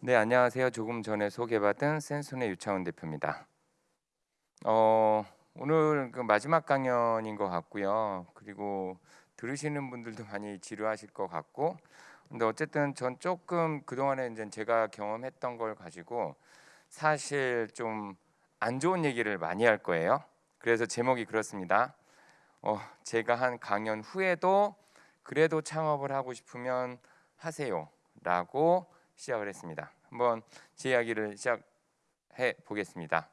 네, 안녕하세요. 조금 전에 소개받은 센손의 유창훈 대표입니다. 어, 오늘 그 마지막 강연인 것 같고요. 그리고 들으시는 분들도 많이 지루하실 것 같고, 근데 어쨌든 전 조금 그 동안에 이제 제가 경험했던 걸 가지고 사실 좀 안 좋은 얘기를 많이 할 거예요. 그래서 제목이 그렇습니다. 어, 제가 한 강연 후에도 그래도 창업을 하고 싶으면 하세요라고 시작을 했습니다. 한번 제 이야기를 시작해 보겠습니다.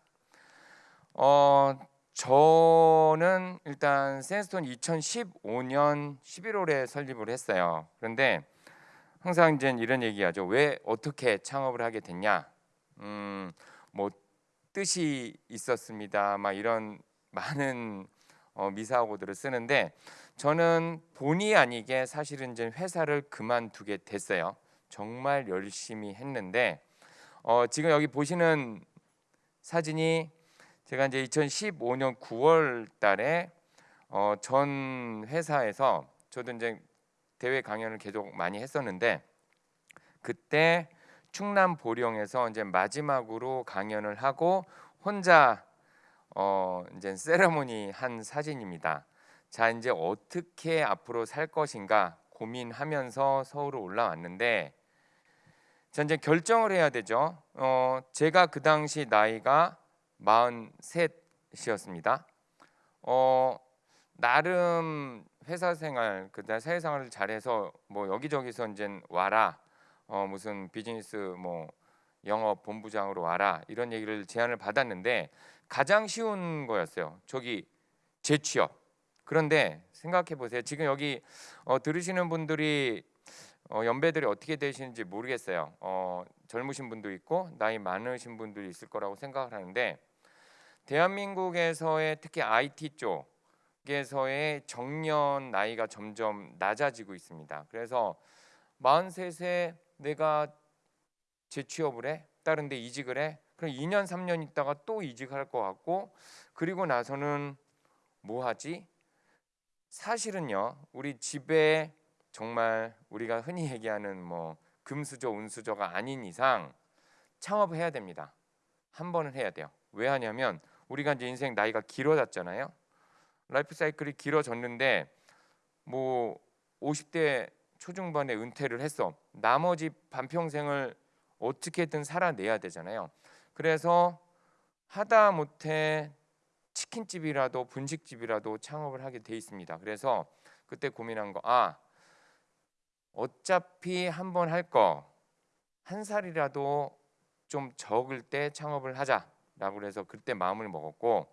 어, 저는 일단 센스톤 2015년 11월에 설립을 했어요. 그런데 항상 이제 이런 얘기하죠. 왜 어떻게 창업을 하게 됐냐? 음, 뭐 뜻이 있었습니다. 막 이런 많은 어, 미사고들을 쓰는데 저는 본의 아니게 사실은 이제 회사를 그만두게 됐어요. 정말 열심히 했는데 어, 지금 여기 보시는 사진이 제가 이제 2015년 9월 달에 어, 전 회사에서 저도 이제 대회 강연을 계속 많이 했었는데 그때 충남 보령에서 이제 마지막으로 강연을 하고 혼자 어 이제 세레모니 한 사진입니다. 자 이제 어떻게 앞으로 살 것인가 고민하면서 서울로 올라왔는데 자 이제 결정을 해야 되죠. 어 제가 그 당시 나이가 43이었습니다. 어 나름 회사 생활 그다음 사회 생활을 잘해서 뭐 여기저기서 이제 와라 어 무슨 비즈니스 뭐 영업 본부장으로 와라 이런 얘기를 제안을 받았는데 가장 쉬운 거였어요. 저기 재취업. 그런데 생각해 보세요. 지금 여기 어, 들으시는 분들이 어, 연배들이 어떻게 되시는지 모르겠어요. 어, 젊으신 분도 있고 나이 많으신 분들이 있을 거라고 생각을 하는데 대한민국에서의 특히 IT 쪽에서의 정년 나이가 점점 낮아지고 있습니다. 그래서 43세 내가 재취업을 해 다른 데 이직을 해 그럼 2년 3년 있다가 또 이직할 것 같고 그리고 나서는 뭐 하지? 사실은요 우리 집에 정말 우리가 흔히 얘기하는 뭐 금수저 운수저가 아닌 이상 창업을 해야 됩니다. 한 번은 해야 돼요. 왜 하냐면 우리가 이제 인생 나이가 길어졌잖아요. 라이프 사이클이 길어졌는데 뭐 50대 초중반에 은퇴를 했어. 나머지 반평생을 어떻게든 살아내야 되잖아요. 그래서 하다 못해 치킨집이라도 분식집이라도 창업을 하게 돼 있습니다. 그래서 그때 고민한 거, 아 어차피 한 번 할 거 한 살이라도 좀 적을 때 창업을 하자라고 해서 그때 마음을 먹었고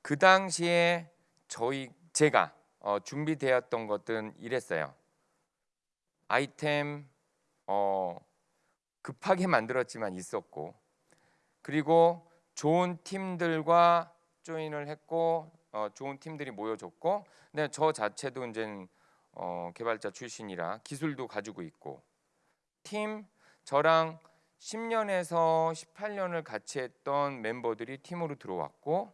그 당시에 저희 제가 어, 준비되었던 것은 이랬어요. 아이템 어, 급하게 만들었지만 있었고 그리고 좋은 팀들과 조인을 했고 어, 좋은 팀들이 모여줬고 근데 저 자체도 이제 어, 개발자 출신이라 기술도 가지고 있고 팀 저랑 10년에서 18년을 같이 했던 멤버들이 팀으로 들어왔고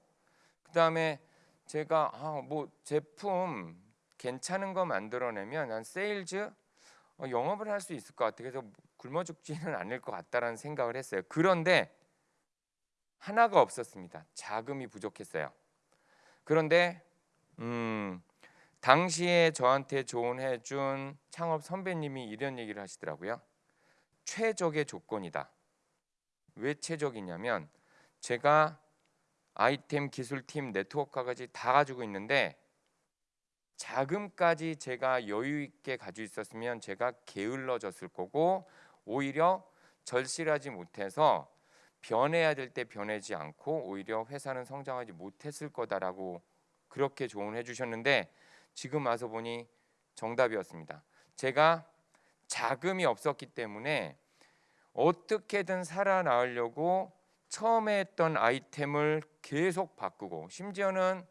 그 다음에 제가 아, 뭐 제품 괜찮은 거 만들어내면 난 세일즈 어, 영업을 할 수 있을 것 같아 그래서 굶어 죽지는 않을 것 같다라는 생각을 했어요. 그런데 하나가 없었습니다. 자금이 부족했어요. 그런데 음, 당시에 저한테 조언해 준 창업 선배님이 이런 얘기를 하시더라고요. 최적의 조건이다. 왜 최적이냐면 제가 아이템 기술팀 네트워크까지 다 가지고 있는데 자금까지 제가 여유 있게 가지고 있었으면 제가 게을러졌을 거고 오히려 절실하지 못해서 변해야 될 때 변하지 않고 오히려 회사는 성장하지 못했을 거다라고 그렇게 조언해 주셨는데 지금 와서 보니 정답이었습니다. 제가 자금이 없었기 때문에 어떻게든 살아나으려고 처음에 했던 아이템을 계속 바꾸고 심지어는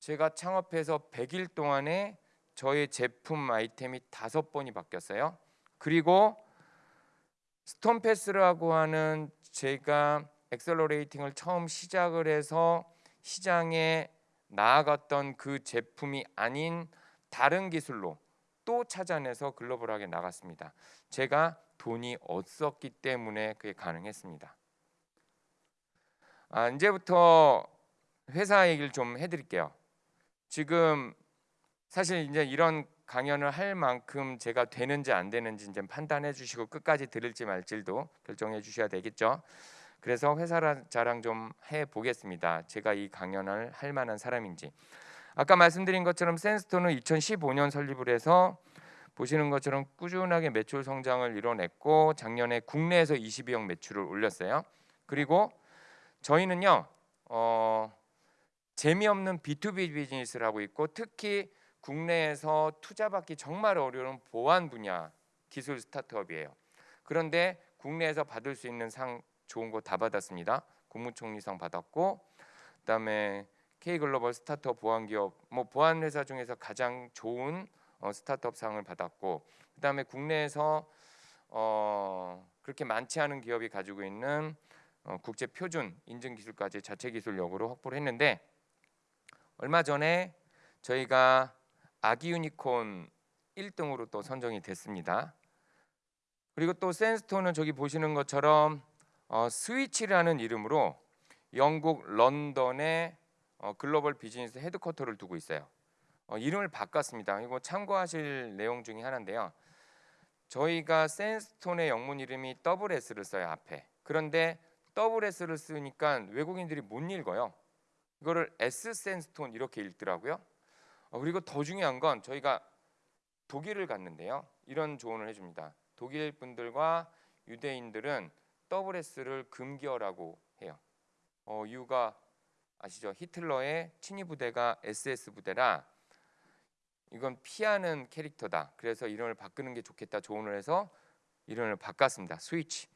제가 창업해서 100일 동안에 저의 제품 아이템이 다섯 번이 바뀌었어요. 그리고 스톤패스라고 하는 제가 accelerating을 처음 시작을 해서 시장에 나아갔던 그 제품이 아닌 다른 기술로 또 찾아내서 글로벌하게 나갔습니다. 제가 돈이 없었기 때문에 그게 가능했습니다. 아, 이제부터 회사 얘기를 좀 해드릴게요. 지금 사실 이제 이런 강연을 할 만큼 제가 되는지 안 되는지 이제 판단해 주시고 끝까지 들을지 말지도 결정해 주셔야 되겠죠. 그래서 회사 자랑 좀 해 보겠습니다. 제가 이 강연을 할 만한 사람인지. 아까 말씀드린 것처럼 센스톤은 2015년 설립을 해서 보시는 것처럼 꾸준하게 매출 성장을 이뤄냈고 작년에 국내에서 22억 매출을 올렸어요. 그리고 저희는요 어, 재미없는 B2B 비즈니스를 하고 있고 특히 국내에서 투자받기 정말 어려운 보안 분야 기술 스타트업이에요. 그런데 국내에서 받을 수 있는 상 좋은 거 다 받았습니다. 국무총리상 받았고 그다음에 K 글로벌 스타트업 보안 기업 뭐 보안 회사 중에서 가장 좋은 어, 스타트업 상을 받았고 그다음에 국내에서 어, 그렇게 많지 않은 기업이 가지고 있는 어, 국제 표준 인증 기술까지 자체 기술력으로 확보를 했는데 얼마 전에 저희가 아기 유니콘 1등으로 또 선정이 됐습니다. 그리고 또 센스톤은 저기 보시는 것처럼 어, 스위치라는 이름으로 영국 런던에 어, 글로벌 비즈니스 headquarter를 두고 있어요. 어, 이름을 바꿨습니다. 이거 참고하실 내용 중에 하나인데요. 저희가 센스톤의 영문 이름이 더블 S를 써요 앞에. 그런데 더블 S를 쓰니까 외국인들이 못 읽어요. 이거를 S 센스톤 이렇게 읽더라고요. 어, 그리고 더 중요한 건 저희가 독일을 갔는데요. 이런 조언을 해줍니다. 독일 분들과 유대인들은 더블 S를 금기어라고 해요. 어, 이유가 아시죠? 히틀러의 친위 부대가 SS 부대라 이건 피하는 캐릭터다. 그래서 이름을 바꾸는 게 좋겠다 조언을 해서 이름을 바꿨습니다. 스위치.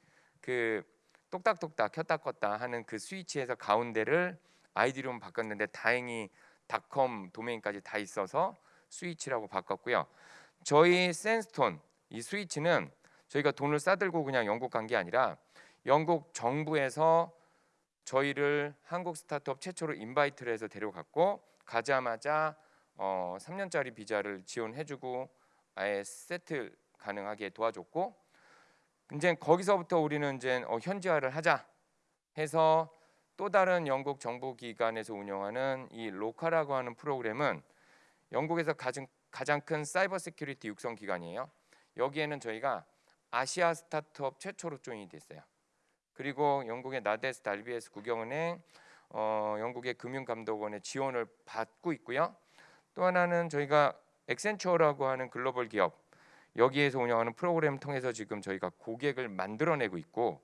그 똑딱똑딱 켰다 껐다 하는 그 스위치에서 가운데를 아이디로 바꿨는데 다행히 닷컴 도메인까지 다 있어서 스위치라고 바꿨고요. 저희 센스톤 이 스위치는 저희가 돈을 싸들고 그냥 영국 간 게 아니라 영국 정부에서 저희를 한국 스타트업 최초로 인바이트를 해서 데려갔고 가자마자 어, 3년짜리 비자를 지원해주고 아예 세트 가능하게 도와줬고 이제 거기서부터 우리는 이제 어, 현지화를 하자 해서 또 다른 영국 정부 기관에서 운영하는 이 로카라고 하는 프로그램은 영국에서 가장 가장 큰 사이버 security 육성 기관이에요. 여기에는 저희가 아시아 스타트업 최초로 join이 됐어요. 그리고 영국의 NatWest, RBS, 국영은행, 어, 영국의 금융감독원의 지원을 받고 있고요. 또 하나는 저희가 엑센처라고 하는 글로벌 기업 여기에서 운영하는 프로그램 통해서 지금 저희가 고객을 만들어내고 있고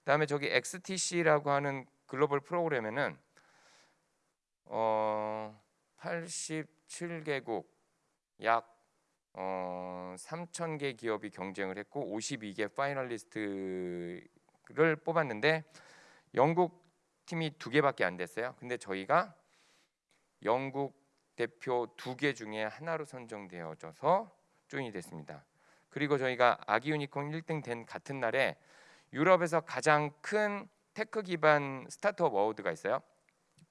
그다음에 저기 XTC라고 하는 글로벌 프로그램에는 어 87개국 약 어, 3천 개 기업이 경쟁을 했고 52개 파이널리스트 를 뽑았는데 영국 팀이 두 개밖에 안 됐어요. 근데 저희가 영국 대표 두 개 중에 하나로 선정되어져서 조인이 됐습니다. 그리고 저희가 아기 유니콘 1등 된 같은 날에 유럽에서 가장 큰 tech 기반 스타트업 award가 있어요.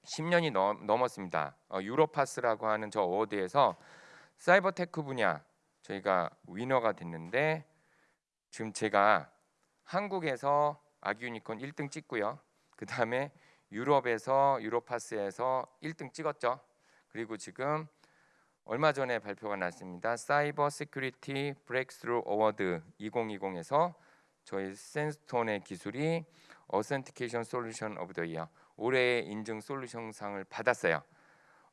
10년이 넘, 넘었습니다. 어, 유로파스라고 하는 저 award에서 사이버 tech 분야 저희가 winner가 됐는데 지금 제가 한국에서 아기 유니콘 1등 찍고요. 그 다음에 유럽에서 유로파스에서 1등 찍었죠. 그리고 지금 얼마 전에 발표가 났습니다. Cyber Security Breakthrough Award 2020에서 저희 센스톤의 기술이 Authentication Solution of the Year 올해의 인증 솔루션상을 받았어요.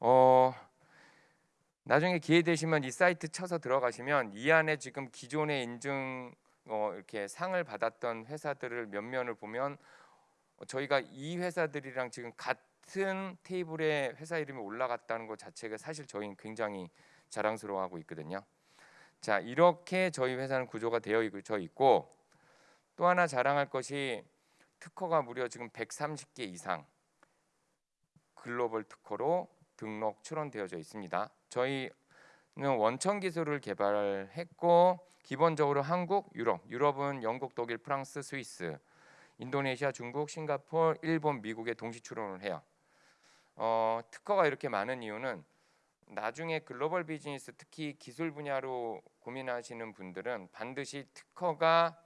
어 나중에 기회 되시면 이 사이트 쳐서 들어가시면 이 안에 지금 기존의 인증 어, 이렇게 상을 받았던 회사들을 면면을 보면 저희가 이 회사들이랑 지금 같은 테이블에 회사 이름이 올라갔다는 것 자체가 사실 저희는 굉장히 자랑스러워하고 있거든요. 자 이렇게 저희 회사는 구조가 되어 있고 또 하나 자랑할 것이 특허가 무려 지금 130개 이상 글로벌 특허로 등록 출원되어져 있습니다. 저희는 원천 기술을 개발했고 기본적으로 한국, 유럽, 유럽은 영국, 독일, 프랑스, 스위스, 인도네시아, 중국, 싱가포르, 일본, 미국에 동시 출원을 해요. 어, 특허가 이렇게 많은 이유는 나중에 글로벌 비즈니스 특히 기술 분야로 고민하시는 분들은 반드시 특허가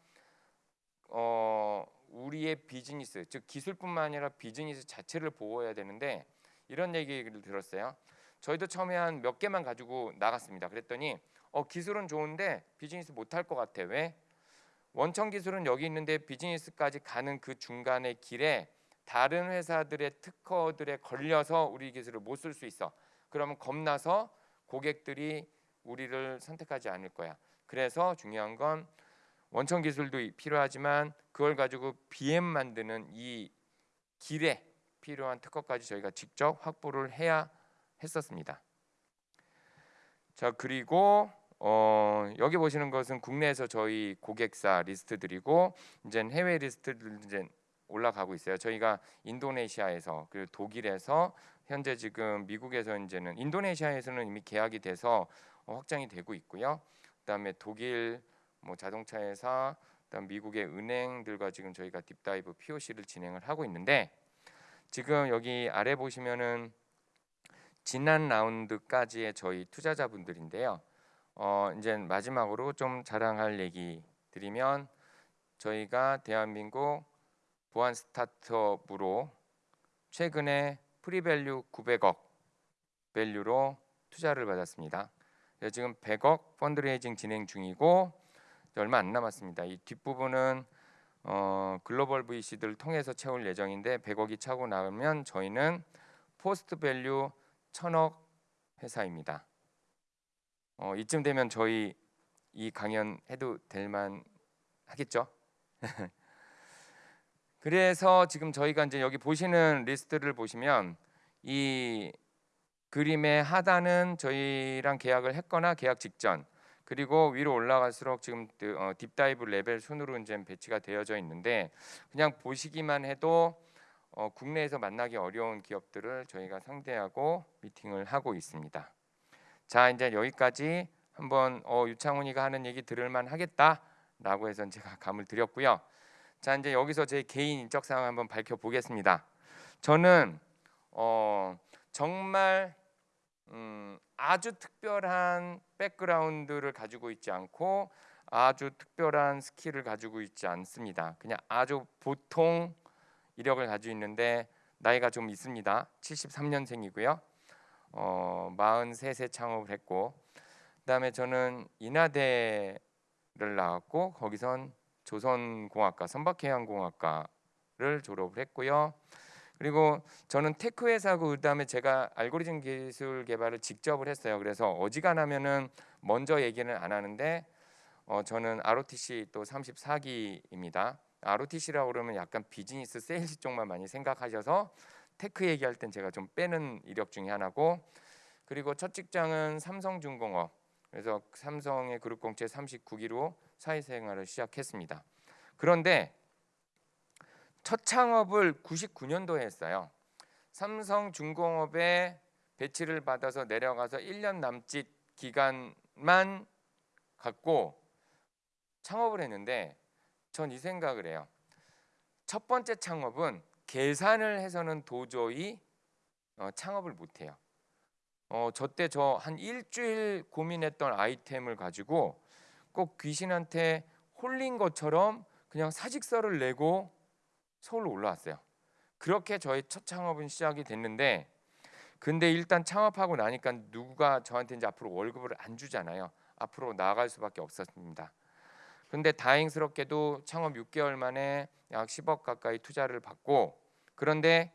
어, 우리의 비즈니스 즉 기술뿐만 아니라 비즈니스 자체를 보호해야 되는데 이런 얘기를 들었어요. 저희도 처음에 한 몇 개만 가지고 나갔습니다. 그랬더니 어, 기술은 좋은데 비즈니스 못할 것 같아. 왜? 원천 기술은 여기 있는데 비즈니스까지 가는 그 중간의 길에 다른 회사들의 특허들에 걸려서 우리 기술을 못 쓸 수 있어. 그러면 겁나서 고객들이 우리를 선택하지 않을 거야. 그래서 중요한 건 원천 기술도 필요하지만 그걸 가지고 BM 만드는 이 길에 필요한 특허까지 저희가 직접 확보를 해야 했었습니다. 자 그리고 어, 여기 보시는 것은 국내에서 저희 고객사 리스트들이고 이제 해외 리스트들 이제 올라가고 있어요. 저희가 인도네시아에서 그리고 독일에서 현재 지금 미국에서 이제는 인도네시아에서는 이미 계약이 돼서 어, 확장이 되고 있고요. 그다음에 독일 뭐 자동차 회사, 그다음 미국의 은행들과 지금 저희가 deep dive POC를 진행을 하고 있는데 지금 여기 아래 보시면은 지난 라운드까지의 저희 투자자분들인데요. 어 이제 마지막으로 좀 자랑할 얘기 드리면 저희가 대한민국 보안 스타트업으로 최근에 pre-value 900억 value로 투자를 받았습니다. 지금 100억 fundraising 진행 중이고 얼마 안 남았습니다. 이 뒷부분은 어, 글로벌 VC들을 통해서 채울 예정인데 100억이 차고 나오면 저희는 post value 1000억 회사입니다. 어, 이쯤 되면 저희 이 강연 해도 될만 하겠죠? 그래서 지금 저희가 이제 여기 보시는 리스트를 보시면 이 그림의 하단은 저희랑 계약을 했거나 계약 직전 그리고 위로 올라갈수록 지금 그, 어, deep dive 레벨 순으로 이제 배치가 되어져 있는데 그냥 보시기만 해도 어, 국내에서 만나기 어려운 기업들을 저희가 상대하고 미팅을 하고 있습니다. 자 이제 여기까지 한번 어, 유창훈이가 하는 얘기 들을만 하겠다라고 해서 제가 감을 드렸고요. 자 이제 여기서 제 개인 인적 사항 한번 밝혀 보겠습니다. 저는 어, 정말 음, 아주 특별한 백그라운드를 가지고 있지 않고 아주 특별한 skill을 가지고 있지 않습니다. 그냥 아주 보통 이력을 가지고 있는데 나이가 좀 있습니다. 73년생이고요. 어, 43세 창업을 했고 그다음에 저는 인하대를 나왔고 거기선 조선공학과 선박해양공학과를 졸업을 했고요. 그리고 저는 tech 회사고 그다음에 제가 알고리즘 기술 개발을 직접을 했어요. 그래서 어지간하면은 먼저 얘기는 안 하는데 어, 저는 ROTC 또 34기입니다. ROTC라고 그러면 약간 비즈니스 세일즈 쪽만 많이 생각하셔서 tech 얘기할 땐 제가 좀 빼는 이력 중에 하나고 그리고 첫 직장은 삼성중공업 그래서 삼성의 그룹 공채 39기로 사회생활을 시작했습니다. 그런데 첫 창업을 99년도에 했어요. 삼성중공업에 배치를 받아서 내려가서 1년 남짓 기간만 갖고 창업을 했는데 전 이 생각을 해요. 첫 번째 창업은 계산을 해서는 도저히 어, 창업을 못 해요. 어, 저때 저 한 일주일 고민했던 아이템을 가지고 꼭 귀신한테 홀린 것처럼 그냥 사직서를 내고 서울로 올라왔어요. 그렇게 저의 첫 창업은 시작이 됐는데 근데 일단 창업하고 나니까 누가 저한테 이제 앞으로 월급을 안 주잖아요. 앞으로 나아갈 수밖에 없었습니다. 근데 다행스럽게도 창업 6개월 만에 약 10억 가까이 투자를 받고 그런데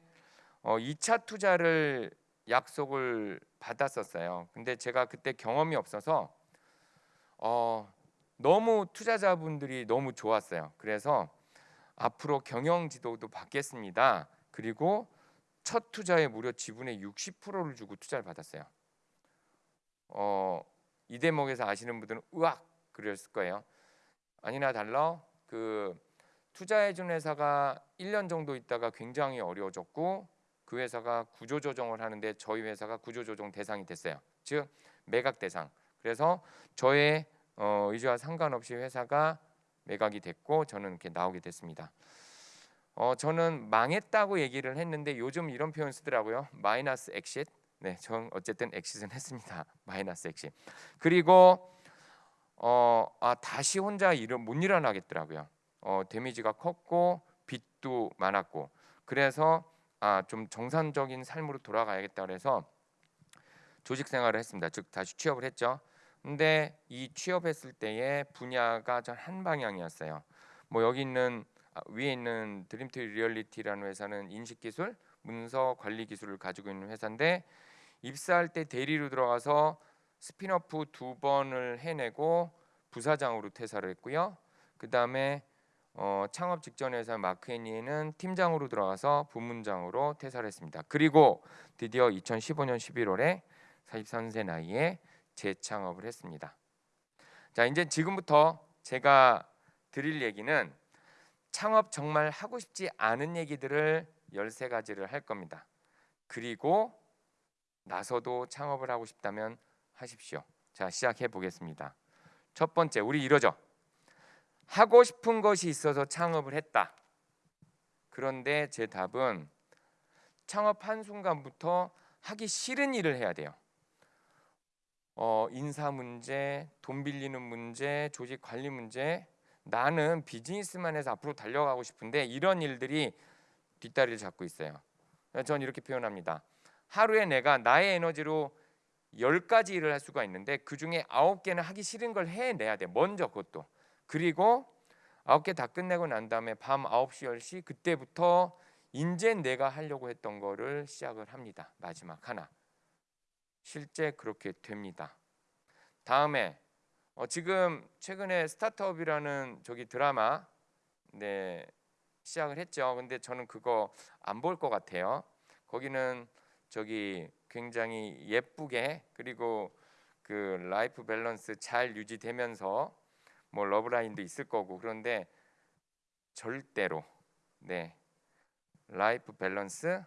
어 2차 투자를 약속을 받았었어요. 근데 제가 그때 경험이 없어서 어 너무 투자자분들이 너무 좋았어요. 그래서 앞으로 경영 지도도 받겠습니다. 그리고 첫 투자에 무려 지분의 60%를 주고 투자를 받았어요. 어, 이 대목에서 아시는 분들은 으악 그랬을 거예요. 아니나 달라 그 투자해 준 회사가 1년 정도 있다가 굉장히 어려워졌고 그 회사가 구조 조정을 하는데 저희 회사가 구조 조정 대상이 됐어요. 즉 매각 대상. 그래서 저의 어, 의지와 상관없이 회사가 매각이 됐고 저는 이렇게 나오게 됐습니다. 어, 저는 망했다고 얘기를 했는데 요즘 이런 표현 쓰더라고요. 마이너스 엑싯. 네, 전 어쨌든 exit는 했습니다. 마이너스 엑시. 그리고 어, 아 다시 혼자 일을 못 일어나겠더라고요. 어, 데미지가 컸고 빚도 많았고 그래서 아 좀 정상적인 삶으로 돌아가야겠다 그래서 조직 생활을 했습니다. 즉 다시 취업을 했죠. 근데 이 취업했을 때의 분야가 전 한 방향이었어요. 뭐 여기 있는 아, 위에 있는 드림투리얼리티라는 회사는 인식 기술, 문서 관리 기술을 가지고 있는 회사인데 입사할 때 대리로 들어가서 스피너프 두 번을 해내고 부사장으로 퇴사를 했고요. 그 다음에 어, 창업 직전 회사 마크애니에는 팀장으로 들어가서 부문장으로 퇴사를 했습니다. 그리고 드디어 2015년 11월에 43세 나이에 재창업을 했습니다. 자, 이제 지금부터 제가 드릴 얘기는 창업 정말 하고 싶지 않은 얘기들을 13가지를 할 겁니다. 그리고 나서도 창업을 하고 싶다면 하십시오. 자, 시작해 보겠습니다. 첫 번째, 우리 이러죠. 하고 싶은 것이 있어서 창업을 했다. 그런데 제 답은 창업한 순간부터 하기 싫은 일을 해야 돼요. 어, 인사 문제, 돈 빌리는 문제, 조직 관리 문제. 나는 비즈니스만 해서 앞으로 달려가고 싶은데 이런 일들이 뒷다리를 잡고 있어요. 전 이렇게 표현합니다. 하루에 내가 나의 에너지로 열 가지 일을 할 수가 있는데 그 중에 아홉 개는 하기 싫은 걸 해내야 돼. 먼저 그것도. 그리고 아홉 개 다 끝내고 난 다음에 밤 9시 10시 그때부터 인제 내가 하려고 했던 거를 시작을 합니다. 마지막 하나. 실제 그렇게 됩니다. 다음에 어, 지금 최근에 스타트업이라는 저기 드라마 네 시작을 했죠. 근데 저는 그거 안 볼 것 같아요. 거기는 저기 굉장히 예쁘게 그리고 그 life balance 잘 유지되면서 뭐 love line도 있을 거고 그런데 절대로 네 life balance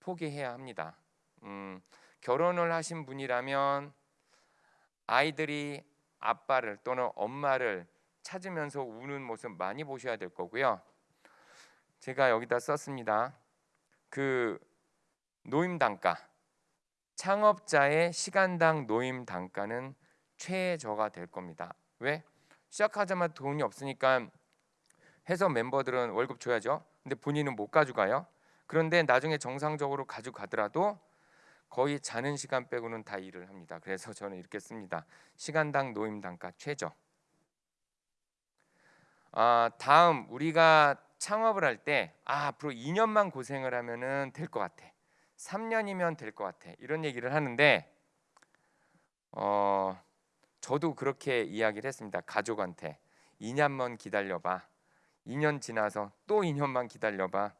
포기해야 합니다. 음, 결혼을 하신 분이라면 아이들이 아빠를 또는 엄마를 찾으면서 우는 모습 많이 보셔야 될 거고요. 제가 여기다 썼습니다. 그 노임 단가 창업자의 시간당 노임 단가는 최저가 될 겁니다. 왜? 시작하자마자 돈이 없으니까 회사 멤버들은 월급 줘야죠. 근데 본인은 못 가져가요. 그런데 나중에 정상적으로 가져가더라도 거의 자는 시간 빼고는 다 일을 합니다. 그래서 저는 이렇게 씁니다. 시간당 노임 단가 최저. 아, 다음 우리가 창업을 할 때 아, 앞으로 2년만 고생을 하면은 될 것 같아. 3년이면 될 것 같아. 이런 얘기를 하는데 어, 저도 그렇게 이야기를 했습니다. 가족한테 2년만 기다려봐. 2년 지나서 또 2년만 기다려봐.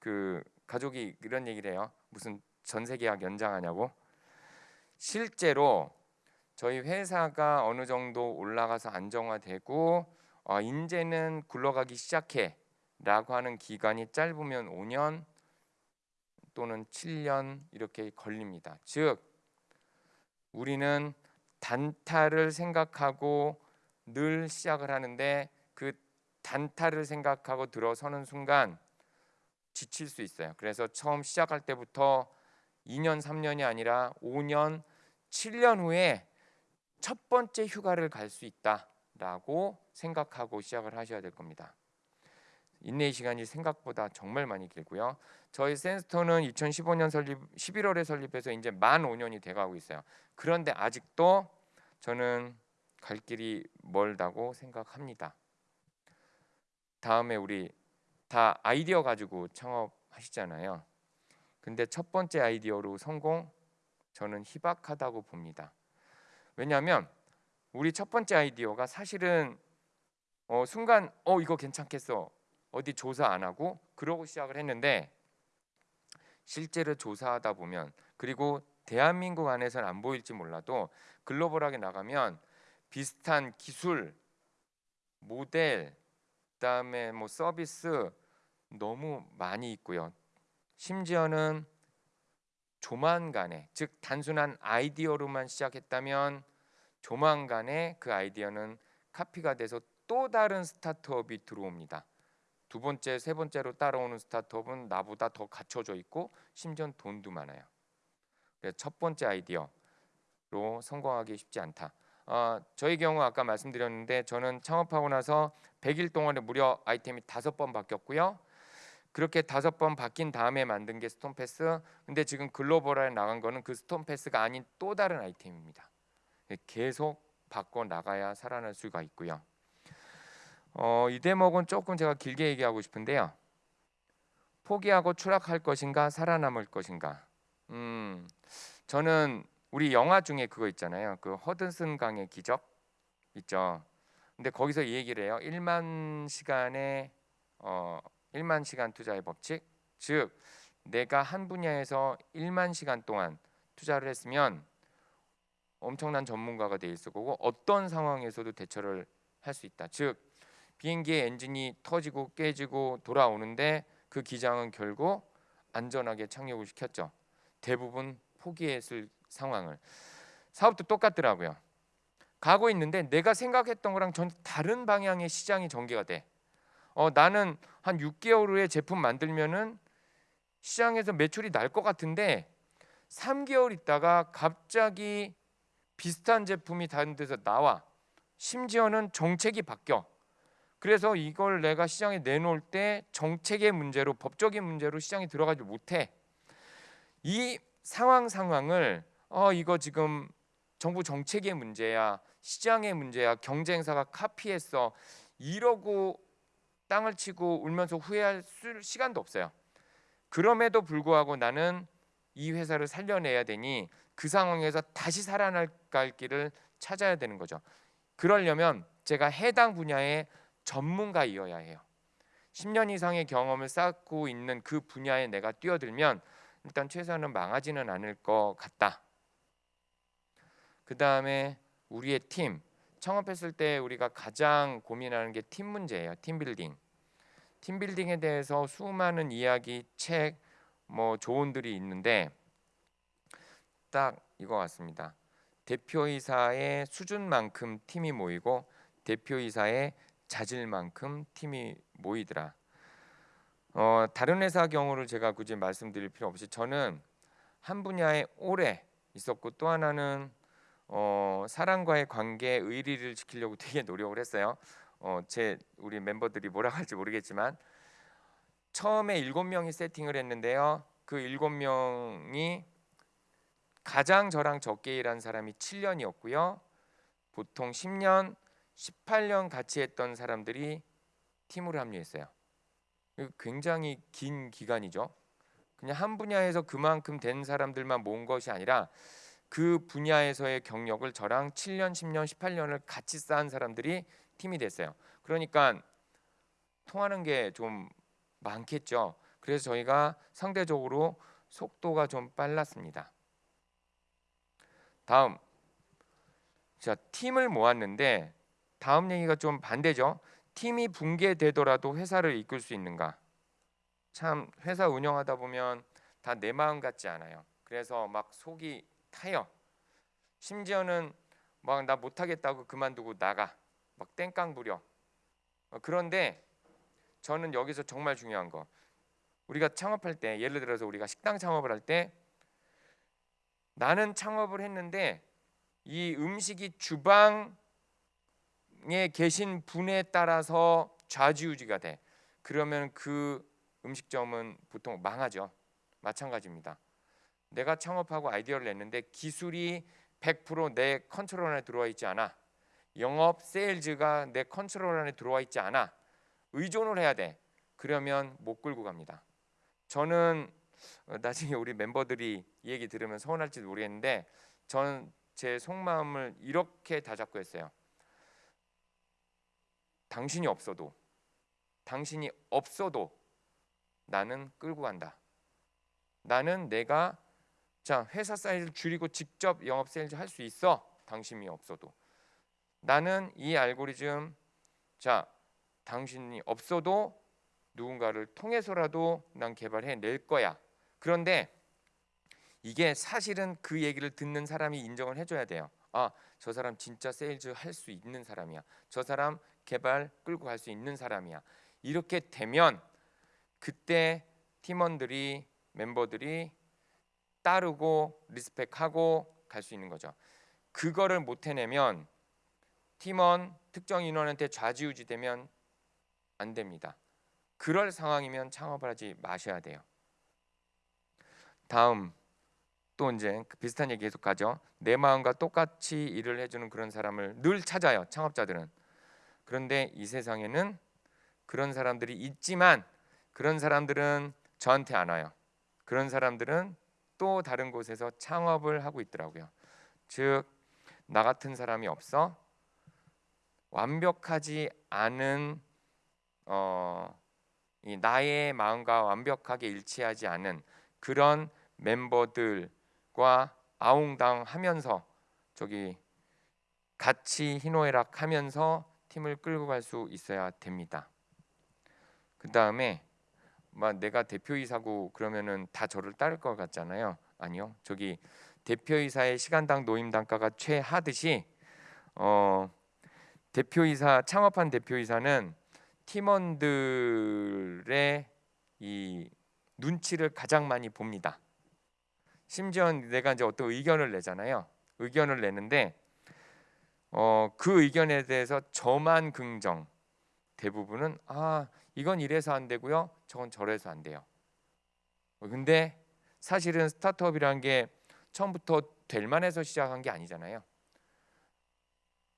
그 가족이 이런 얘기를 해요. 무슨 전세 계약 연장하냐고. 실제로 저희 회사가 어느 정도 올라가서 안정화되고 어, 이제는 굴러가기 시작해라고 하는 기간이 짧으면 5년 또는 7년 이렇게 걸립니다. 즉 우리는 단타를 생각하고 늘 시작을 하는데 그 단타를 생각하고 들어서는 순간 지칠 수 있어요. 그래서 처음 시작할 때부터 2년, 3년이 아니라 5년, 7년 후에 첫 번째 휴가를 갈 수 있다라고 생각하고 시작을 하셔야 될 겁니다. 인내의 시간이 생각보다 정말 많이 길고요. 저희 센스토는 2015년 설립 11월에 설립해서 이제 만 5년이 돼가고 있어요. 그런데 아직도 저는 갈 길이 멀다고 생각합니다. 다음에 우리 다 아이디어 가지고 창업하시잖아요. 근데 첫 번째 아이디어로 성공 저는 희박하다고 봅니다. 왜냐하면 우리 첫 번째 아이디어가 사실은 어, 순간 어 이거 괜찮겠어 어디 조사 안 하고 그러고 시작을 했는데 실제로 조사하다 보면 그리고 대한민국 안에서는 안 보일지 몰라도 글로벌하게 나가면 비슷한 기술, 모델, 그다음에 뭐 서비스 너무 많이 있고요. 심지어는 조만간에 즉 단순한 아이디어로만 시작했다면 조만간에 그 아이디어는 카피가 돼서 또 다른 스타트업이 들어옵니다. 두 번째, 세 번째로 따라오는 스타트업은 나보다 더 갖춰져 있고 심지어 돈도 많아요. 첫 번째 아이디어로 성공하기 쉽지 않다. 어, 저희 경우 아까 말씀드렸는데 저는 창업하고 나서 100일 동안에 무려 아이템이 다섯 번 바뀌었고요. 그렇게 다섯 번 바뀐 다음에 만든 게 스톤패스. 근데 지금 글로벌에 나간 거는 그 스톤패스가 아닌 또 다른 아이템입니다. 계속 바꿔 나가야 살아날 수가 있고요. 어, 이 대목은 조금 제가 길게 얘기하고 싶은데요. 포기하고 추락할 것인가 살아남을 것인가. 음, 저는 우리 영화 중에 그거 있잖아요. 그 허든슨 강의 기적 있죠. 근데 거기서 이 얘기를 해요. 1만 시간의 어 1만 시간 투자의 법칙. 즉 내가 한 분야에서 1만 시간 동안 투자를 했으면 엄청난 전문가가 돼 있을 거고 어떤 상황에서도 대처를 할 수 있다. 즉 비행기의 엔진이 터지고 깨지고 돌아오는데 그 기장은 결국 안전하게 착륙을 시켰죠. 대부분 포기했을 상황을 사업도 똑같더라고요. 가고 있는데 내가 생각했던 거랑 전 다른 방향의 시장이 전개가 돼. 어, 나는 한 6개월 후에 제품 만들면은 시장에서 매출이 날 것 같은데 3개월 있다가 갑자기 비슷한 제품이 다른 데서 나와. 심지어는 정책이 바뀌어. 그래서 이걸 내가 시장에 내놓을 때 정책의 문제로 법적인 문제로 시장에 들어가지 못해. 이 상황 상황을 어 이거 지금 정부 정책의 문제야, 시장의 문제야, 경쟁사가 카피했어 이러고 땅을 치고 울면서 후회할 수- 시간도 없어요. 그럼에도 불구하고 나는 이 회사를 살려내야 되니 그 상황에서 다시 살아날 길을 찾아야 되는 거죠. 그러려면 제가 해당 분야의 전문가이어야 해요. 10년 이상의 경험을 쌓고 있는 그 분야에 내가 뛰어들면 일단 최소한은 망하지는 않을 것 같다. 그 다음에 우리의 팀 창업했을 때 우리가 가장 고민하는 게 팀 문제예요. 팀 빌딩. 팀 빌딩에 대해서 수많은 이야기, 책, 뭐 조언들이 있는데 딱 이거 같습니다. 대표이사의 수준만큼 팀이 모이고 대표이사의 자질 만큼 팀이 모이더라. 어, 다른 회사 경우를 제가 굳이 말씀드릴 필요 없이 저는 한 분야에 오래 있었고 또 하나는 어, 사람과의 관계 의리를 지키려고 되게 노력을 했어요. 어, 제 우리 멤버들이 뭐라고 할지 모르겠지만 처음에 일곱 명이 세팅을 했는데요. 그 일곱 명이 가장 저랑 적게 일한 사람이 7년이었고요. 보통 10년, 18년 같이 했던 사람들이 팀으로 합류했어요. 굉장히 긴 기간이죠. 그냥 한 분야에서 그만큼 된 사람들만 모은 것이 아니라 그 분야에서의 경력을 저랑 7년, 10년, 18년을 같이 쌓은 사람들이 팀이 됐어요. 그러니까 통하는 게 좀 많겠죠. 그래서 저희가 상대적으로 속도가 좀 빨랐습니다. 다음 자 팀을 모았는데 다음 얘기가 좀 반대죠. 팀이 붕괴되더라도 회사를 이끌 수 있는가? 참 회사 운영하다 보면 다 내 마음 같지 않아요. 그래서 막 속이 타요. 심지어는 막 나 못하겠다고 그만두고 나가. 막 땡깡 부려. 어, 그런데 저는 여기서 정말 중요한 거. 우리가 창업할 때 예를 들어서 우리가 식당 창업을 할 때 나는 창업을 했는데 이 음식이 주방 에 계신 분에 따라서 좌지우지가 돼. 그러면 그 음식점은 보통 망하죠. 마찬가지입니다. 내가 창업하고 아이디어를 냈는데 기술이 100%내 컨트롤 안에 들어와 있지 않아. 영업, 세일즈가 내 컨트롤 안에 들어와 있지 않아. 의존을 해야 돼. 그러면 못 끌고 갑니다. 저는 어, 나중에 우리 멤버들이 이 얘기 들으면 서운할지도 모르겠는데 저는 제 속마음을 이렇게 다잡고 했어요. 당신이 없어도 당신이 없어도 나는 끌고 간다. 나는 내가 자 회사 사이즈를 줄이고 직접 영업 세일즈 할 수 있어. 당신이 없어도 나는 이 알고리즘 자 당신이 없어도 누군가를 통해서라도 난 개발해 낼 거야. 그런데 이게 사실은 그 얘기를 듣는 사람이 인정을 해줘야 돼요. 아, 저 사람 진짜 세일즈 할 수 있는 사람이야. 저 사람 개발 끌고 갈 수 있는 사람이야. 이렇게 되면 그때 팀원들이 멤버들이 따르고 respect하고 갈 수 있는 거죠. 그거를 못 해내면 팀원 특정 인원한테 좌지우지 되면 안 됩니다. 그럴 상황이면 창업을 하지 마셔야 돼요. 다음 또 이제 그 비슷한 얘기 계속 가죠. 내 마음과 똑같이 일을 해주는 그런 사람을 늘 찾아요. 창업자들은. 그런데 이 세상에는 그런 사람들이 있지만 그런 사람들은 저한테 안 와요. 그런 사람들은 또 다른 곳에서 창업을 하고 있더라고요. 즉 나 같은 사람이 없어 완벽하지 않은 어, 이 나의 마음과 완벽하게 일치하지 않은 그런 멤버들 과 아웅당하면서 저기 같이 희노애락하면서 팀을 끌고 갈 수 있어야 됩니다. 그 다음에 막 내가 대표이사고 그러면은 다 저를 따를 것 같잖아요. 아니요. 저기 대표이사의 시간당 노임 단가가 최하듯이 어, 대표이사 창업한 대표이사는 팀원들의 이 눈치를 가장 많이 봅니다. 심지어 내가 이제 어떤 의견을 내잖아요. 의견을 내는데 어, 그 의견에 대해서 저만 긍정. 대부분은 아 이건 이래서 안 되고요. 저건 저래서 안 돼요. 근데 사실은 스타트업이란 게 처음부터 될 만해서 시작한 게 아니잖아요.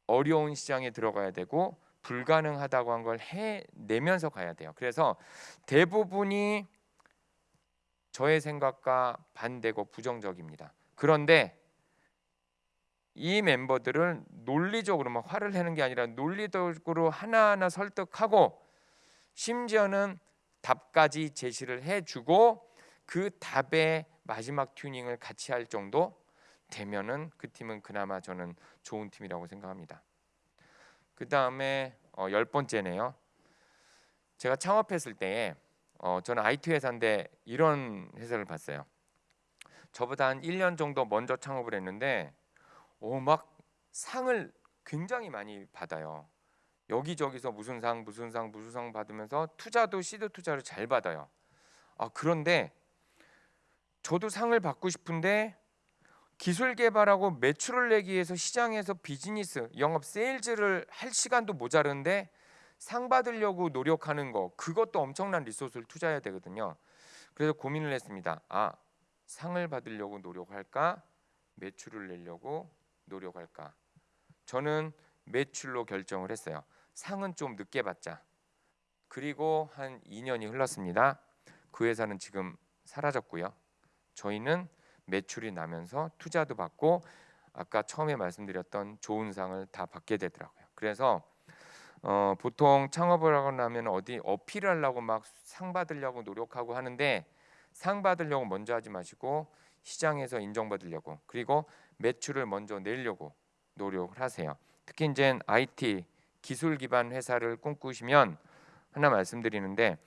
어려운 시장에 들어가야 되고 불가능하다고 한 걸 해내면서 가야 돼요. 그래서 대부분이 저의 생각과 반대고 부정적입니다. 그런데 이 멤버들을 논리적으로 막 화를 내는 게 아니라 논리적으로 하나하나 설득하고 심지어는 답까지 제시를 해주고 그 답의 마지막 튜닝을 같이 할 정도 되면은 그 팀은 그나마 저는 좋은 팀이라고 생각합니다. 그 다음에 어, 열 번째네요. 제가 창업했을 때에 어, 저는 IT 회사인데 이런 회사를 봤어요. 저보다 한 1년 정도 먼저 창업을 했는데 오, 막 상을 굉장히 많이 받아요. 여기저기서 무슨 상 무슨 상 무슨 상 받으면서 투자도 시드 투자를 잘 받아요. 아 그런데 저도 상을 받고 싶은데 기술 개발하고 매출을 내기 위해서 시장에서 비즈니스 영업 세일즈를 할 시간도 모자른데 상 받으려고 노력하는 거 그것도 엄청난 리소스를 투자해야 되거든요. 그래서 고민을 했습니다. 아 상을 받으려고 노력할까 매출을 내려고 노력할까? 저는 매출로 결정을 했어요. 상은 좀 늦게 받자. 그리고 한 2년이 흘렀습니다. 그 회사는 지금 사라졌고요. 저희는 매출이 나면서 투자도 받고 아까 처음에 말씀드렸던 좋은 상을 다 받게 되더라고요. 그래서 어, 보통 창업을 하고 나면 어디 어필을 하려고 막 상 받으려고 노력하고 하는데 상 받으려고 먼저 하지 마시고 시장에서 인정받으려고 그리고 매출을 먼저 내려고 노력을 하세요. 특히 이제 IT 기술 기반 회사를 꿈꾸시면 하나 말씀드리는데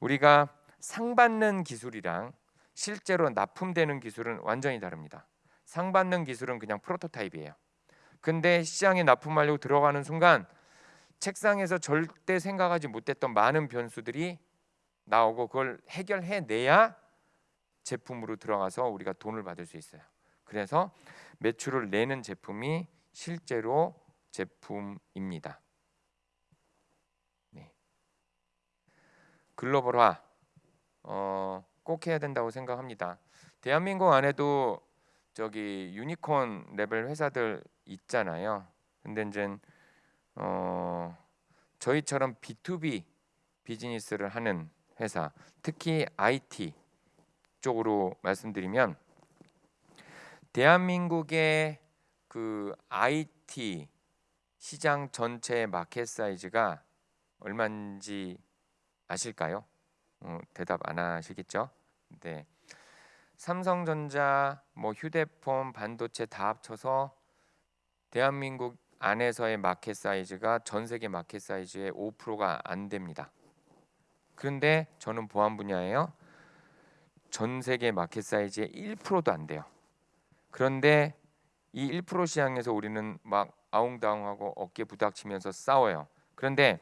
우리가 상 받는 기술이랑 실제로 납품되는 기술은 완전히 다릅니다. 상 받는 기술은 그냥 프로토타입이에요. 근데 시장에 납품하려고 들어가는 순간 책상에서 절대 생각하지 못했던 많은 변수들이 나오고 그걸 해결해 내야 제품으로 들어가서 우리가 돈을 받을 수 있어요. 그래서 매출을 내는 제품이 실제로 제품입니다. 네. 글로벌화 어, 꼭 해야 된다고 생각합니다. 대한민국 안에도 저기 유니콘 레벨 회사들 있잖아요. 근데 이제 어, 저희처럼 B2B 비즈니스를 하는 회사, 특히 IT 쪽으로 말씀드리면 대한민국의 그 IT 시장 전체 마켓 사이즈가 얼마인지 아실까요? 어, 대답 안 하시겠죠? 네. 삼성전자, 뭐 휴대폰, 반도체 다 합쳐서 대한민국 안에서의 마켓 사이즈가 전 세계 마켓 사이즈의 5%가 안 됩니다. 그런데 저는 보안 분야예요. 전 세계 마켓 사이즈의 1%도 안 돼요. 그런데 이 1% 시장에서 우리는 막 아웅다웅하고 어깨 부닥치면서 싸워요. 그런데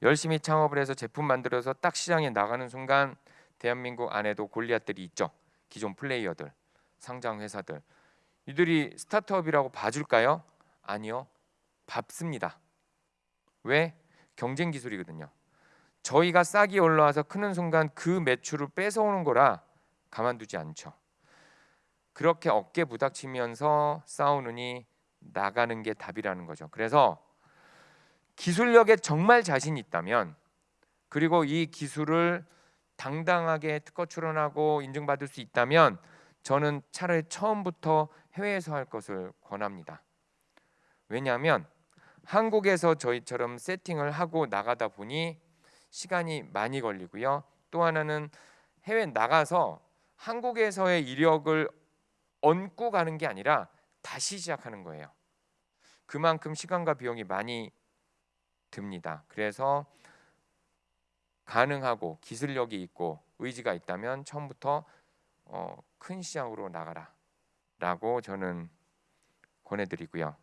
열심히 창업을 해서 제품 만들어서 딱 시장에 나가는 순간 대한민국 안에도 골리앗들이 있죠. 기존 플레이어들. 상장 회사들 이들이 스타트업이라고 봐줄까요? 아니요, 밟습니다. 왜? 경쟁 기술이거든요. 저희가 싹이 올라와서 크는 순간 그 매출을 뺏어오는 거라 가만두지 않죠. 그렇게 어깨 부닥치면서 싸우느니 나가는 게 답이라는 거죠. 그래서 기술력에 정말 자신 있다면 그리고 이 기술을 당당하게 특허 출원하고 인증받을 수 있다면 저는 차라리 처음부터 해외에서 할 것을 권합니다. 왜냐하면 한국에서 저희처럼 세팅을 하고 나가다 보니 시간이 많이 걸리고요. 또 하나는 해외 나가서 한국에서의 이력을 얹고 가는 게 아니라 다시 시작하는 거예요. 그만큼 시간과 비용이 많이 듭니다. 그래서 가능하고 기술력이 있고 의지가 있다면 처음부터 어, 큰 시장으로 나가라 라고 저는 권해드리고요.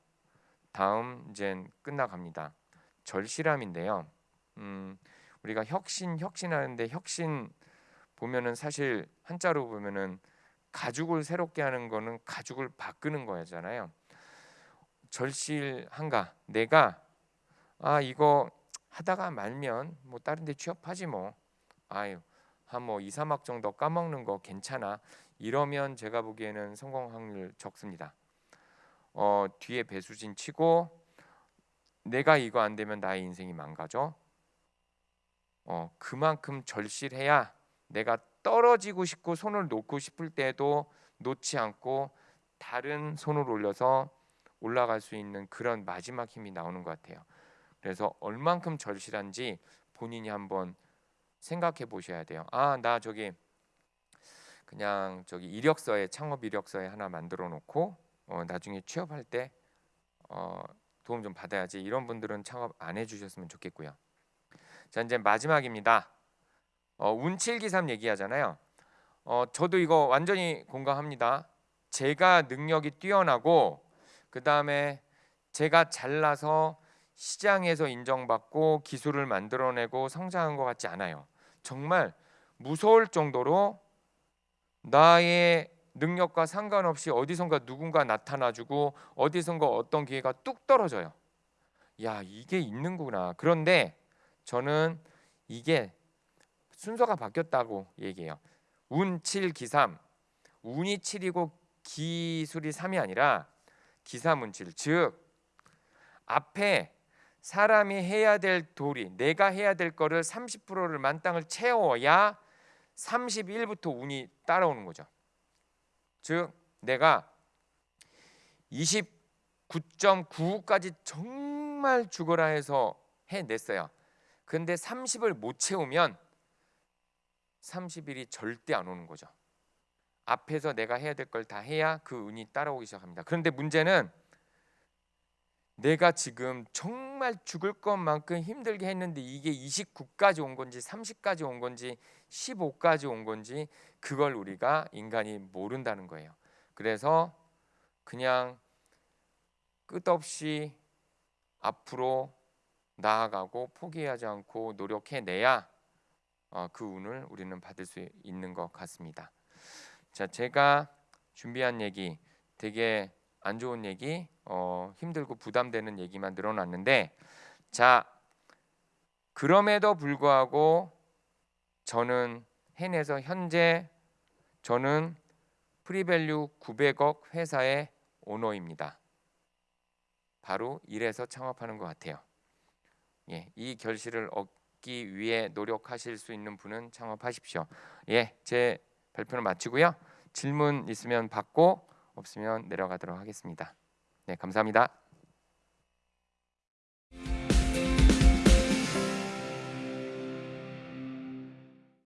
다음 이제 끝나갑니다. 절실함인데요. 음, 우리가 혁신 혁신하는데 혁신 보면은 사실 한자로 보면은 가죽을 새롭게 하는 거는 가죽을 바꾸는 거잖아요. 절실한가? 내가 아 이거 하다가 말면 뭐 다른 데 취업하지 뭐. 아유 한뭐 2, 3학 정도 까먹는 거 괜찮아. 이러면 제가 보기에는 성공 확률 적습니다. 어, 뒤에 배수진 치고 내가 이거 안 되면 나의 인생이 망가져. 어, 그만큼 절실해야 내가 떨어지고 싶고 손을 놓고 싶을 때도 놓지 않고 다른 손을 올려서 올라갈 수 있는 그런 마지막 힘이 나오는 것 같아요. 그래서 얼만큼 절실한지 본인이 한번 생각해 보셔야 돼요. 아, 나 저기 그냥 저기 이력서에 창업 이력서에 하나 만들어 놓고 어, 나중에 취업할 때 어, 도움 좀 받아야지. 이런 분들은 창업 안 해주셨으면 좋겠고요. 자 이제 마지막입니다. 어, 운칠기삼 얘기하잖아요. 어, 저도 이거 완전히 공감합니다. 제가 능력이 뛰어나고 그 다음에 제가 잘나서 시장에서 인정받고 기술을 만들어내고 성장한 것 같지 않아요. 정말 무서울 정도로 나의 능력과 상관없이 어디선가 누군가 나타나주고 어디선가 어떤 기회가 뚝 떨어져요. 야 이게 있는구나. 그런데 저는 이게 순서가 바뀌었다고 얘기해요. 운 7, 기삼. 운이 7이고 기술이 3이 아니라 기삼운 7. 즉 앞에 사람이 해야 될 도리, 내가 해야 될 거를 30%를 만땅을 채워야 31부터 운이 따라오는 거죠. 즉 내가 29.9까지 정말 죽어라 해서 해냈어요. 근데 30을 못 채우면 30일이 절대 안 오는 거죠. 앞에서 내가 해야 될 걸 다 해야 그 운이 따라오기 시작합니다. 그런데 문제는 내가 지금 정말 죽을 것만큼 힘들게 했는데 이게 29까지 온 건지 30까지 온 건지 15까지 온 건지 그걸 우리가 인간이 모른다는 거예요. 그래서 그냥 끝없이 앞으로 나아가고 포기하지 않고 노력해내야 어, 그 운을 우리는 받을 수 있는 것 같습니다. 자, 제가 준비한 얘기 되게 안 좋은 얘기, 어, 힘들고 부담되는 얘기만 늘어났는데, 자, 그럼에도 불구하고 저는 해내서 현재 저는 pre-value 900억 회사의 오너입니다. 바로 이래서 창업하는 것 같아요. 예, 이 결실을 얻기 위해 노력하실 수 있는 분은 창업하십시오. 예, 제 발표를 마치고요. 질문 있으면 받고 없으면 내려가도록 하겠습니다. 네, 감사합니다.